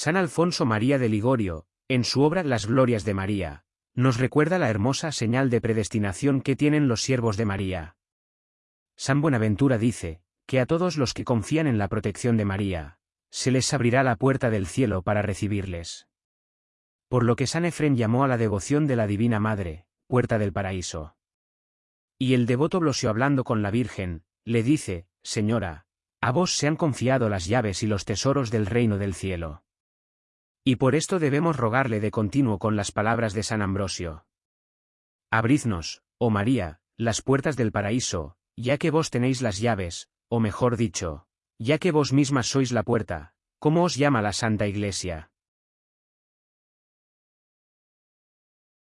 San Alfonso María de Ligorio, en su obra Las Glorias de María, nos recuerda la hermosa señal de predestinación que tienen los siervos de María. San Buenaventura dice, que a todos los que confían en la protección de María, se les abrirá la puerta del cielo para recibirles. Por lo que San Efrén llamó a la devoción de la Divina Madre, puerta del paraíso. Y el devoto Blosio hablando con la Virgen, le dice, Señora, a vos se han confiado las llaves y los tesoros del reino del cielo. Y por esto debemos rogarle de continuo con las palabras de San Ambrosio. Abridnos, oh María, las puertas del paraíso, ya que vos tenéis las llaves, o mejor dicho, ya que vos mismas sois la puerta, ¿cómo os llama la Santa Iglesia?